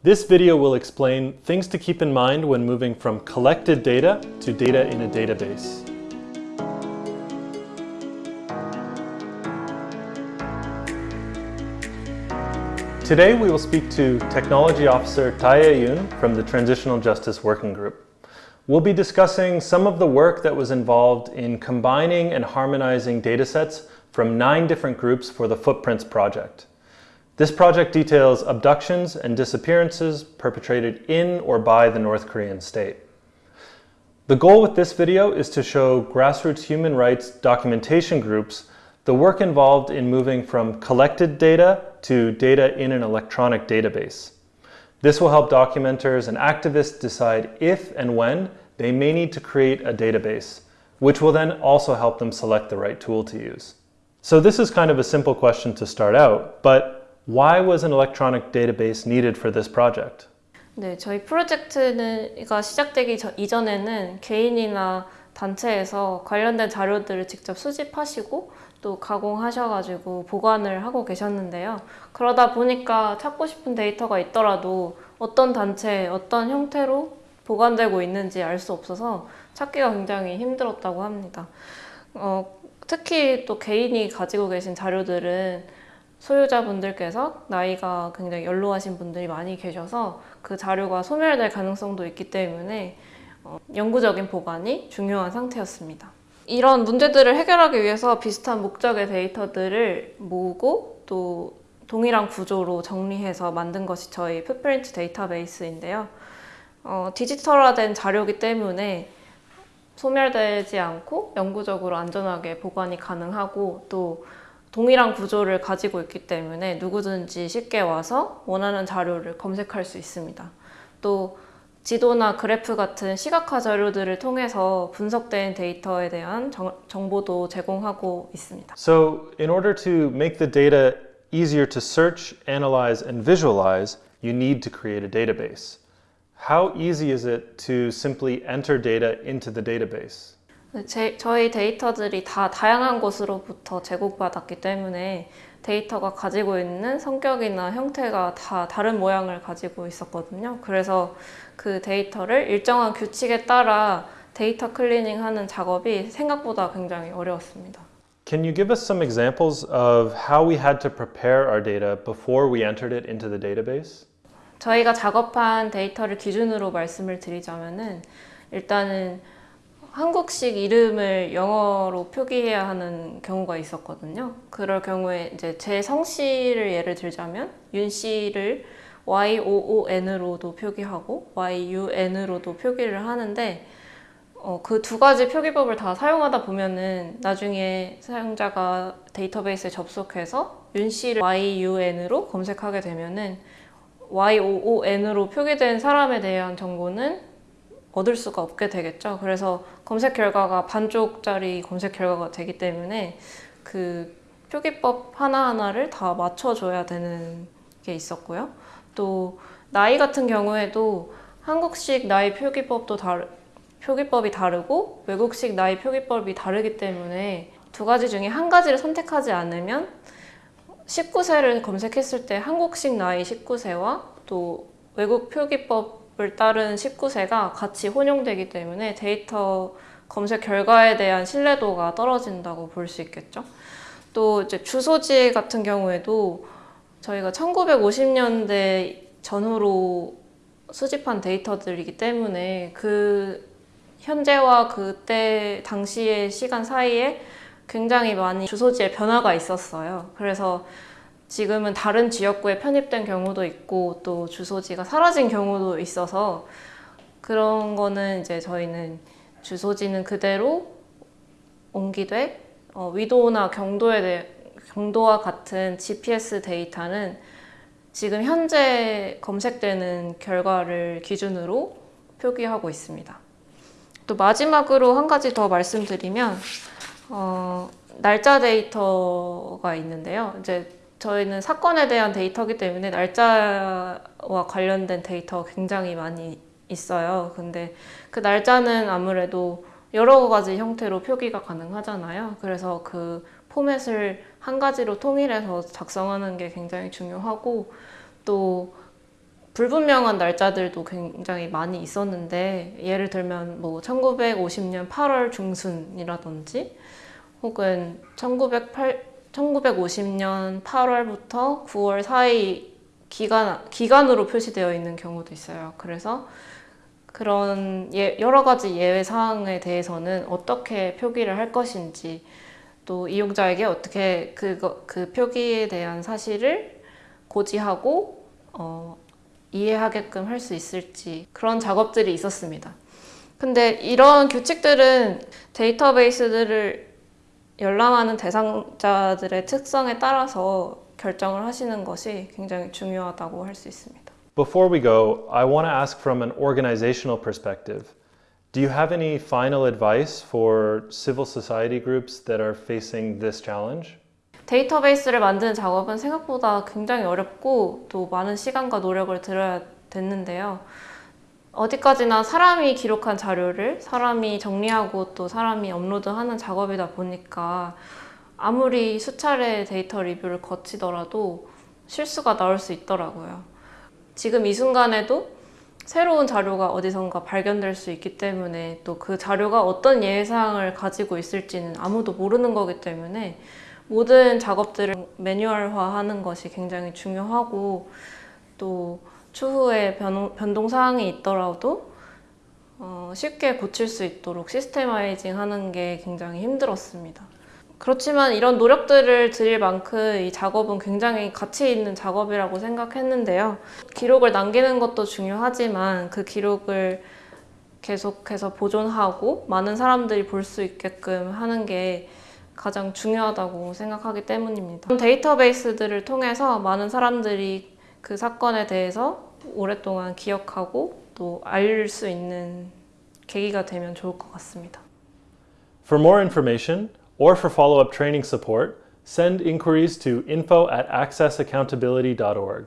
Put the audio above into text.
This video will explain things to keep in mind when moving from collected data to data in a database. Today we will speak to Technology Officer Taya Yoon from the Transitional Justice Working Group. We'll be discussing some of the work that was involved in combining and harmonizing datasets from nine different groups for the Footprints project. This project details abductions and disappearances perpetrated in or by the North Korean state. The goal with this video is to show grassroots human rights documentation groups the work involved in moving from collected data to data in an electronic database. This will help documenters and activists decide if and when they may need to create a database, which will then also help them select the right tool to use. So this is kind of a simple question to start out, but why was an electronic database needed for this project? 네, 저희 프로젝트가 시작되기 전, 이전에는 개인이나 단체에서 관련된 자료들을 직접 수집하시고 또 가공하셔가지고 보관을 하고 계셨는데요. 그러다 보니까 찾고 싶은 데이터가 있더라도 어떤 단체, 어떤 형태로 보관되고 있는지 알 수 없어서 찾기가 굉장히 힘들었다고 합니다. 어, 특히 또 개인이 가지고 계신 자료들은 소유자분들께서 나이가 굉장히 연로하신 분들이 많이 계셔서 그 자료가 소멸될 가능성도 있기 때문에 어, 영구적인 보관이 중요한 상태였습니다. 이런 문제들을 해결하기 위해서 비슷한 목적의 데이터들을 모으고 또 동일한 구조로 정리해서 만든 것이 저희 풋프린트 데이터베이스인데요. 어, 디지털화된 자료이기 때문에 소멸되지 않고 영구적으로 안전하게 보관이 가능하고 또 동일한 구조를 가지고 있기 때문에 누구든지 쉽게 와서 원하는 자료를 검색할 수 있습니다. 또 지도나 그래프 같은 시각화 자료들을 통해서 분석된 데이터에 대한 정, 정보도 제공하고 있습니다. So in order to make the data easier to search, analyze, and visualize, you need to create a database. How easy is it to simply enter data into the database? 제, 저희 데이터들이 다 다양한 곳으로부터 제공받았기 때문에 데이터가 가지고 있는 성격이나 형태가 다 다른 모양을 가지고 있었거든요. 그래서 그 데이터를 일정한 규칙에 따라 데이터 클리닝 하는 작업이 생각보다 굉장히 어려웠습니다. Can you give us some examples of how we had to prepare our data before we entered it into the database? 저희가 작업한 데이터를 기준으로 말씀을 드리자면은 일단은 한국식 이름을 영어로 표기해야 하는 경우가 있었거든요. 그럴 경우에 이제 제 성씨를 예를 들자면 윤 씨를 YOON으로도 표기하고 YUN으로도 표기를 하는데 어, 그 두 가지 표기법을 다 사용하다 보면은 나중에 사용자가 데이터베이스에 접속해서 윤 씨를 YUN으로 검색하게 되면은 YOON으로 표기된 사람에 대한 정보는 얻을 수가 없게 되겠죠. 그래서 검색 결과가 반쪽짜리 검색 결과가 되기 때문에 그 표기법 하나하나를 다 맞춰줘야 되는 게 있었고요. 또 나이 같은 경우에도 한국식 나이 표기법도 다르, 표기법이 다르고 외국식 나이 표기법이 다르기 때문에 두 가지 중에 한 가지를 선택하지 않으면 19세를 검색했을 때 한국식 나이 19세와 또 외국 표기법 을 따른 19세가 같이 혼용되기 때문에 데이터 검색 결과에 대한 신뢰도가 떨어진다고 볼 수 있겠죠. 또 이제 주소지 같은 경우에도 저희가 1950년대 전후로 수집한 데이터들이기 때문에 그 현재와 그때 당시의 시간 사이에 굉장히 많이 주소지에 변화가 있었어요. 그래서 지금은 다른 지역구에 편입된 경우도 있고 또 주소지가 사라진 경우도 있어서 그런 거는 이제 저희는 주소지는 그대로 옮기되 어, 위도나 경도에 대해 경도와 같은 GPS 데이터는 지금 현재 검색되는 결과를 기준으로 표기하고 있습니다. 또 마지막으로 한 가지 더 말씀드리면 어, 날짜 데이터가 있는데요. 이제 저희는 사건에 대한 데이터기 때문에 날짜와 관련된 데이터가 굉장히 많이 있어요. 근데 그 날짜는 아무래도 여러 가지 형태로 표기가 가능하잖아요. 그래서 그 포맷을 한 가지로 통일해서 작성하는 게 굉장히 중요하고 또 불분명한 날짜들도 굉장히 많이 있었는데 예를 들면 뭐 1950년 8월 중순이라든지 혹은 1908, 1950년 8월부터 9월 사이 기간, 기간으로 표시되어 있는 경우도 있어요. 그래서 그런 예, 여러 가지 예외 사항에 대해서는 어떻게 표기를 할 것인지 또 이용자에게 어떻게 그거, 그 표기에 대한 사실을 고지하고 어, 이해하게끔 할 수 있을지 그런 작업들이 있었습니다. 근데 이런 규칙들은 데이터베이스들을 열람하는 대상자들의 특성에 따라서 결정을 하시는 것이 굉장히 중요하다고 할 수 있습니다. Before we go, I want to ask from an organizational perspective. Do you have any final advice for civil society groups that are facing this challenge? 데이터베이스를 만드는 작업은 생각보다 굉장히 어렵고 또 많은 시간과 노력을 들여야 됐는데요. 어디까지나 사람이 기록한 자료를 사람이 정리하고 또 사람이 업로드하는 작업이다 보니까 아무리 수차례 데이터 리뷰를 거치더라도 실수가 나올 수 있더라고요. 지금 이 순간에도 새로운 자료가 어디선가 발견될 수 있기 때문에 또 그 자료가 어떤 예상을 가지고 있을지는 아무도 모르는 거기 때문에 모든 작업들을 매뉴얼화하는 것이 굉장히 중요하고 또 추후에 변, 변동 사항이 있더라도 어, 쉽게 고칠 수 있도록 시스테마이징 하는 게 굉장히 힘들었습니다. 그렇지만 이런 노력들을 드릴 만큼 이 작업은 굉장히 가치 있는 작업이라고 생각했는데요. 기록을 남기는 것도 중요하지만 그 기록을 계속해서 보존하고 많은 사람들이 볼 수 있게끔 하는 게 가장 중요하다고 생각하기 때문입니다. 데이터베이스들을 통해서 많은 사람들이 그 사건에 대해서 오랫동안 기억하고 또 알 수 있는 계기가 되면 좋을 것 같습니다. For more information or for follow up training support, send inquiries to info at accessaccountability.org.